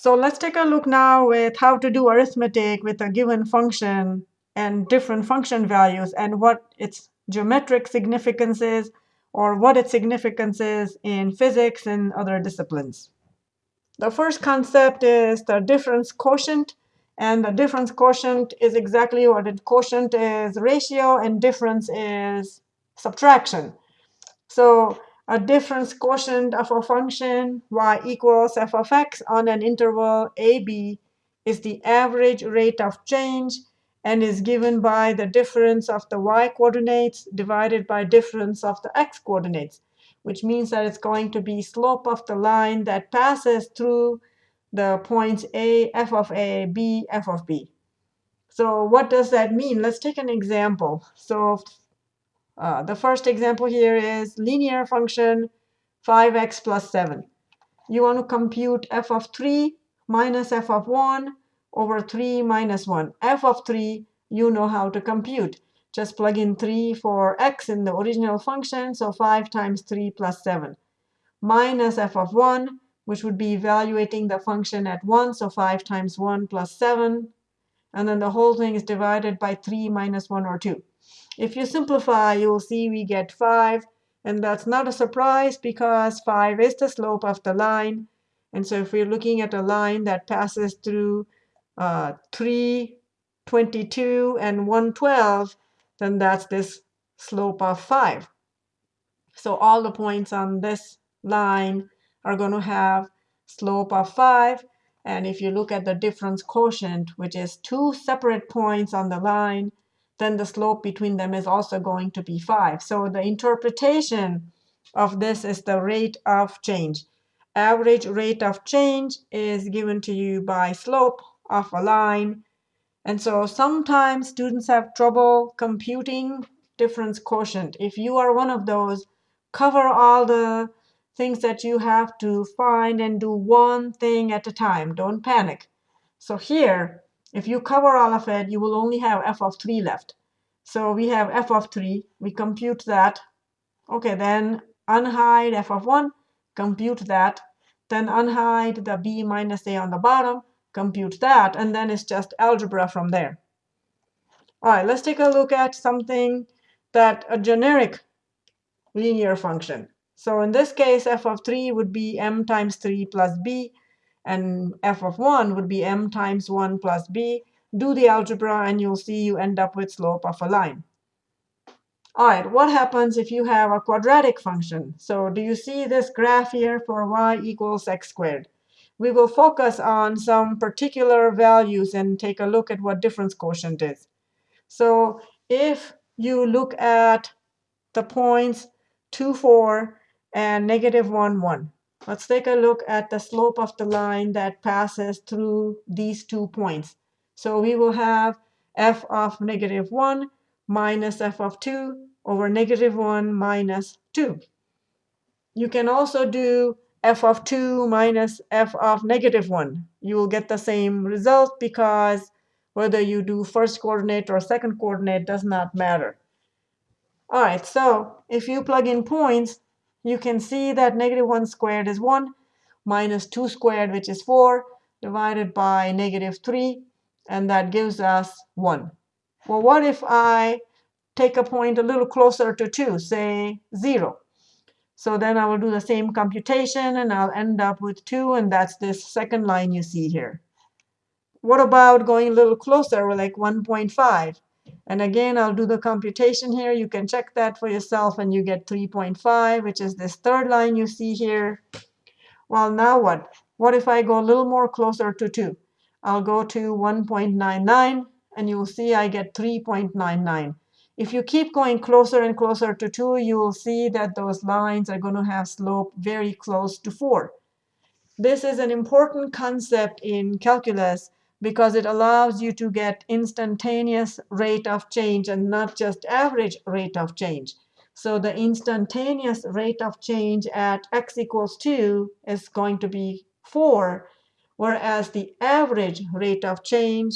So let's take a look now with how to do arithmetic with a given function and different function values and what its geometric significance is or what its significance is in physics and other disciplines. The first concept is the difference quotient. And the difference quotient is exactly what it quotient is ratio and difference is subtraction. So a difference quotient of a function y equals f of x on an interval ab is the average rate of change and is given by the difference of the y coordinates divided by difference of the x coordinates, which means that it's going to be slope of the line that passes through the points a, f of a, b, f of b. So what does that mean? Let's take an example. So uh, the first example here is linear function 5x plus 7. You want to compute f of 3 minus f of 1 over 3 minus 1. f of 3, you know how to compute. Just plug in 3 for x in the original function, so 5 times 3 plus 7. Minus f of 1, which would be evaluating the function at 1, so 5 times 1 plus 7. And then the whole thing is divided by 3 minus 1 or 2. If you simplify, you'll see we get 5. And that's not a surprise because 5 is the slope of the line. And so if we're looking at a line that passes through uh, 3, 22, and 112, then that's this slope of 5. So all the points on this line are going to have slope of 5. And if you look at the difference quotient, which is two separate points on the line, then the slope between them is also going to be 5. So the interpretation of this is the rate of change. Average rate of change is given to you by slope of a line. And so sometimes students have trouble computing difference quotient. If you are one of those, cover all the things that you have to find and do one thing at a time. Don't panic. So here, if you cover all of it, you will only have f of 3 left. So we have f of 3. We compute that. OK, then unhide f of 1, compute that. Then unhide the b minus a on the bottom, compute that. And then it's just algebra from there. All right, let's take a look at something that a generic linear function. So in this case, f of 3 would be m times 3 plus b. And f of 1 would be m times 1 plus b. Do the algebra, and you'll see you end up with slope of a line. All right, what happens if you have a quadratic function? So do you see this graph here for y equals x squared? We will focus on some particular values and take a look at what difference quotient is. So if you look at the points 2, 4, and negative 1, 1, let's take a look at the slope of the line that passes through these two points. So we will have f of negative 1 minus f of 2 over negative 1 minus 2. You can also do f of 2 minus f of negative 1. You will get the same result because whether you do first coordinate or second coordinate does not matter. All right, so if you plug in points, you can see that negative 1 squared is 1 minus 2 squared, which is 4, divided by negative 3 and that gives us 1. Well, what if I take a point a little closer to 2, say 0? So then I will do the same computation, and I'll end up with 2, and that's this second line you see here. What about going a little closer, like 1.5? And again, I'll do the computation here. You can check that for yourself, and you get 3.5, which is this third line you see here. Well, now what? What if I go a little more closer to 2? I'll go to 1.99, and you'll see I get 3.99. If you keep going closer and closer to 2, you will see that those lines are going to have slope very close to 4. This is an important concept in calculus because it allows you to get instantaneous rate of change and not just average rate of change. So the instantaneous rate of change at x equals 2 is going to be 4 whereas the average rate of change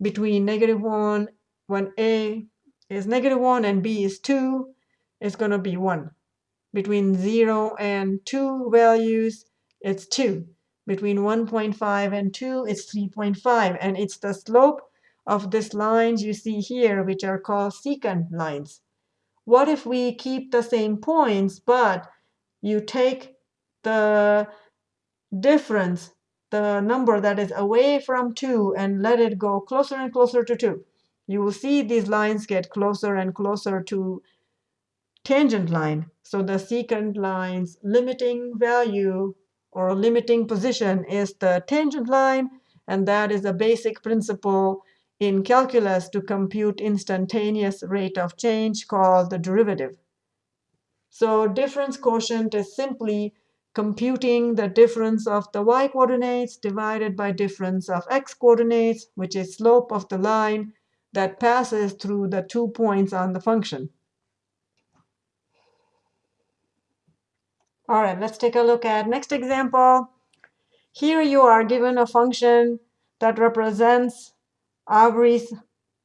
between negative 1, when a is negative 1 and b is 2, is going to be 1. Between 0 and 2 values, it's 2. Between 1.5 and 2, it's 3.5. And it's the slope of these lines you see here, which are called secant lines. What if we keep the same points, but you take the difference, the number that is away from 2, and let it go closer and closer to 2? You will see these lines get closer and closer to tangent line. So the secant line's limiting value or limiting position is the tangent line. And that is a basic principle in calculus to compute instantaneous rate of change called the derivative. So difference quotient is simply computing the difference of the y coordinates divided by difference of x coordinates, which is slope of the line that passes through the two points on the function. All right, let's take a look at next example. Here you are given a function that represents Aubrey's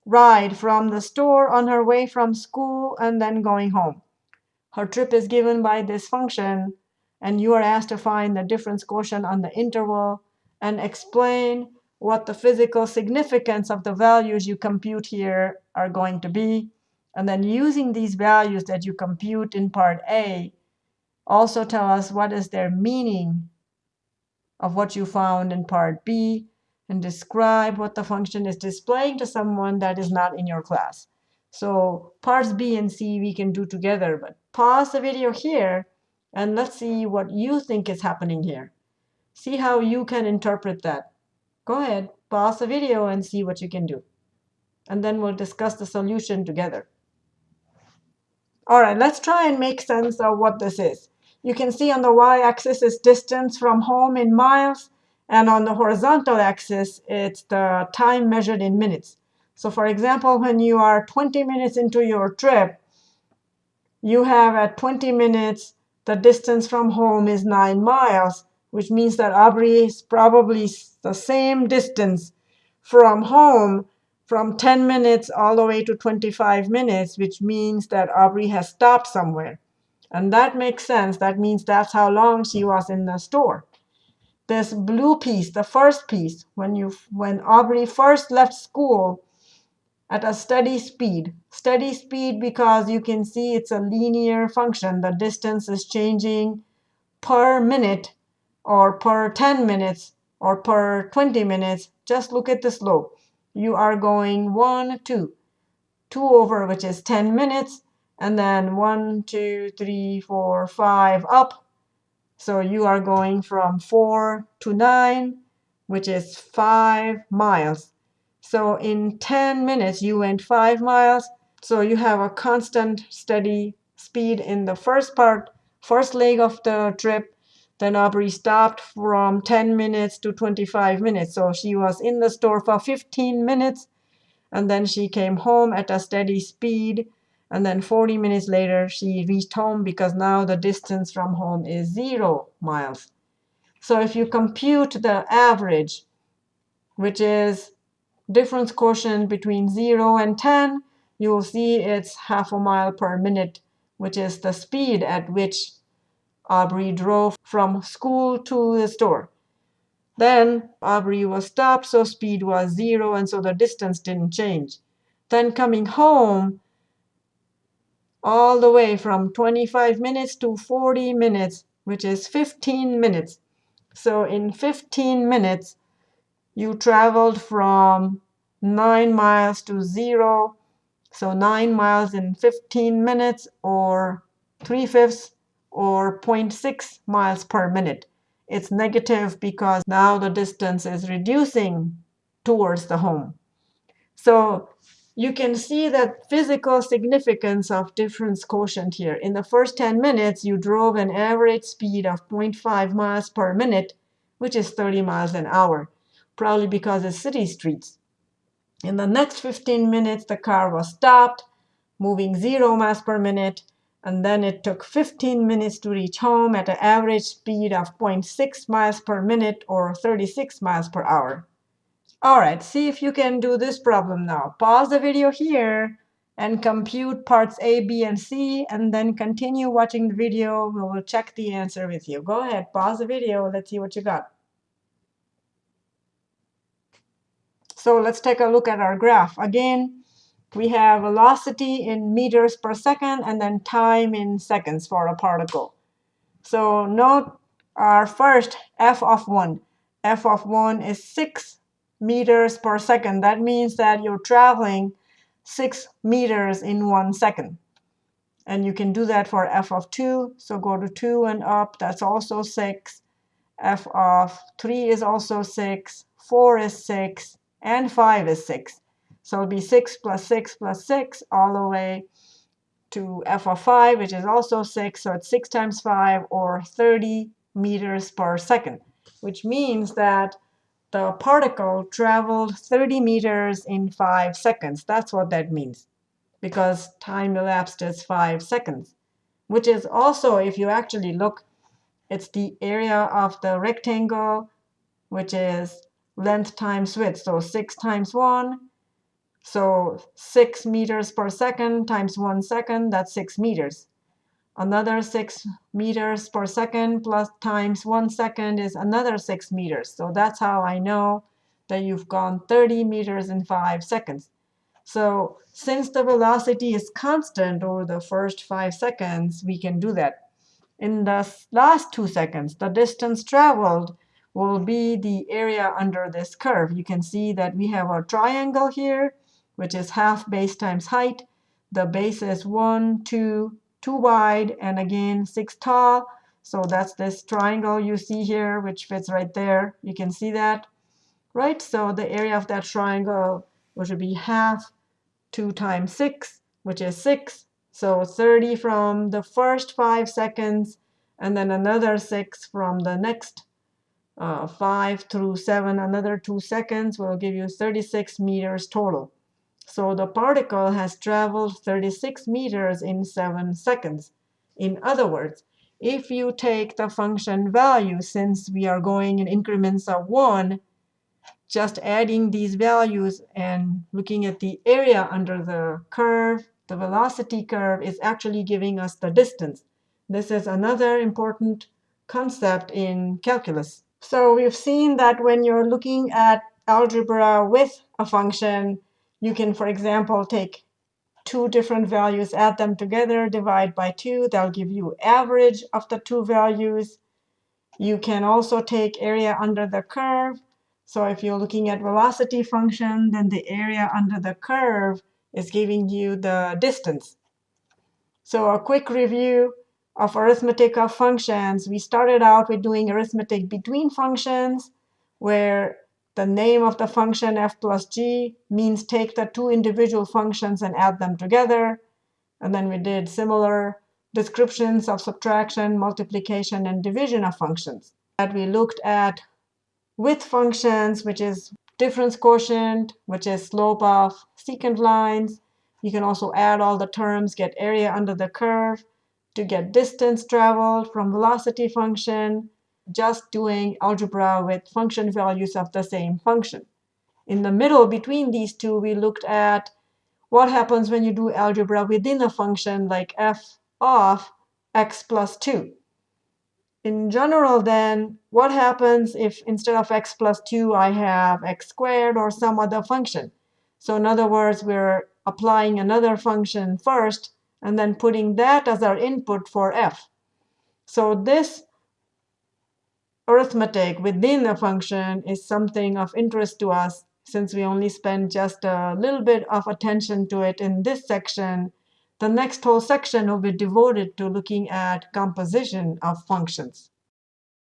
ride from the store on her way from school and then going home. Her trip is given by this function, and you are asked to find the difference quotient on the interval and explain what the physical significance of the values you compute here are going to be. And then using these values that you compute in part A, also tell us what is their meaning of what you found in part B and describe what the function is displaying to someone that is not in your class. So parts B and C we can do together, but pause the video here and let's see what you think is happening here. See how you can interpret that. Go ahead, pause the video and see what you can do. And then we'll discuss the solution together. All right, let's try and make sense of what this is. You can see on the y-axis is distance from home in miles. And on the horizontal axis, it's the time measured in minutes. So for example, when you are 20 minutes into your trip, you have at 20 minutes, the distance from home is 9 miles, which means that Aubrey is probably the same distance from home from 10 minutes all the way to 25 minutes, which means that Aubrey has stopped somewhere. And that makes sense. That means that's how long she was in the store. This blue piece, the first piece, when, you, when Aubrey first left school at a steady speed. Steady speed because you can see it's a linear function. The distance is changing per minute or per 10 minutes or per 20 minutes. Just look at the slope. You are going 1, 2. 2 over, which is 10 minutes and then one, two, three, four, five up. So you are going from 4 to 9, which is 5 miles. So in 10 minutes, you went 5 miles. So you have a constant, steady speed in the first part, first leg of the trip. Then Aubrey stopped from 10 minutes to 25 minutes. So she was in the store for 15 minutes. And then she came home at a steady speed and then 40 minutes later, she reached home because now the distance from home is 0 miles. So if you compute the average, which is difference quotient between 0 and 10, you will see it's half a mile per minute, which is the speed at which Aubrey drove from school to the store. Then Aubrey was stopped, so speed was 0, and so the distance didn't change. Then coming home, all the way from 25 minutes to 40 minutes, which is 15 minutes. So in 15 minutes, you traveled from 9 miles to 0. So 9 miles in 15 minutes, or 3 fifths, or 0.6 miles per minute. It's negative because now the distance is reducing towards the home. So you can see the physical significance of difference quotient here. In the first 10 minutes, you drove an average speed of 0.5 miles per minute, which is 30 miles an hour, probably because it's city streets. In the next 15 minutes, the car was stopped, moving 0 miles per minute, and then it took 15 minutes to reach home at an average speed of 0.6 miles per minute or 36 miles per hour. All right, see if you can do this problem now. Pause the video here and compute parts A, B, and C, and then continue watching the video. We will check the answer with you. Go ahead, pause the video. Let's see what you got. So let's take a look at our graph. Again, we have velocity in meters per second and then time in seconds for a particle. So note our first f of 1. f of 1 is 6 meters per second. That means that you're traveling 6 meters in 1 second. And you can do that for f of 2. So go to 2 and up. That's also 6. f of 3 is also 6. 4 is 6. And 5 is 6. So it'll be 6 plus 6 plus 6 all the way to f of 5, which is also 6. So it's 6 times 5, or 30 meters per second, which means that the particle traveled 30 meters in 5 seconds. That's what that means, because time elapsed is 5 seconds, which is also, if you actually look, it's the area of the rectangle, which is length times width. So 6 times 1. So 6 meters per second times 1 second, that's 6 meters. Another 6 meters per second plus times 1 second is another 6 meters. So that's how I know that you've gone 30 meters in 5 seconds. So since the velocity is constant over the first 5 seconds, we can do that. In the last 2 seconds, the distance traveled will be the area under this curve. You can see that we have a triangle here, which is half base times height. The base is 1, 2, 2 wide, and again 6 tall. So that's this triangle you see here, which fits right there. You can see that, right? So the area of that triangle, which would be half 2 times 6, which is 6. So 30 from the first 5 seconds, and then another 6 from the next uh, 5 through 7, another 2 seconds will give you 36 meters total. So the particle has traveled 36 meters in 7 seconds. In other words, if you take the function value, since we are going in increments of 1, just adding these values and looking at the area under the curve, the velocity curve is actually giving us the distance. This is another important concept in calculus. So we've seen that when you're looking at algebra with a function, you can, for example, take two different values, add them together, divide by 2. That'll give you average of the two values. You can also take area under the curve. So if you're looking at velocity function, then the area under the curve is giving you the distance. So a quick review of arithmetic of functions. We started out with doing arithmetic between functions, where the name of the function f plus g means take the two individual functions and add them together. And then we did similar descriptions of subtraction, multiplication, and division of functions. That we looked at with functions, which is difference quotient, which is slope of secant lines. You can also add all the terms, get area under the curve to get distance traveled from velocity function, just doing algebra with function values of the same function. In the middle between these two, we looked at what happens when you do algebra within a function like f of x plus 2. In general, then, what happens if instead of x plus 2, I have x squared or some other function? So in other words, we're applying another function first and then putting that as our input for f. So this arithmetic within a function is something of interest to us since we only spend just a little bit of attention to it in this section. The next whole section will be devoted to looking at composition of functions.